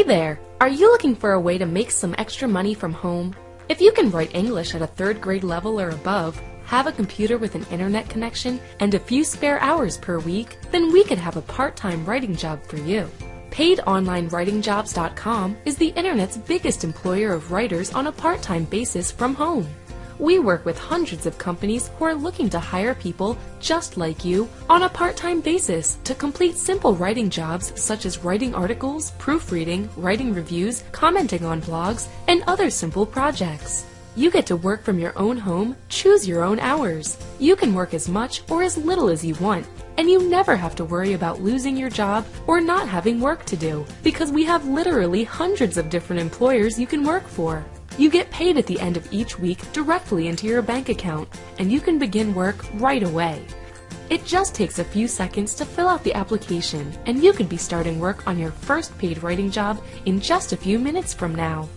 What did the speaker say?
there! Are you looking for a way to make some extra money from home? If you can write English at a third grade level or above, have a computer with an internet connection, and a few spare hours per week, then we could have a part-time writing job for you. PaidOnlineWritingJobs.com is the internet's biggest employer of writers on a part-time basis from home. We work with hundreds of companies who are looking to hire people just like you on a part-time basis to complete simple writing jobs such as writing articles, proofreading, writing reviews, commenting on blogs, and other simple projects. You get to work from your own home, choose your own hours. You can work as much or as little as you want, and you never have to worry about losing your job or not having work to do because we have literally hundreds of different employers you can work for. You get paid at the end of each week directly into your bank account, and you can begin work right away. It just takes a few seconds to fill out the application, and you could be starting work on your first paid writing job in just a few minutes from now.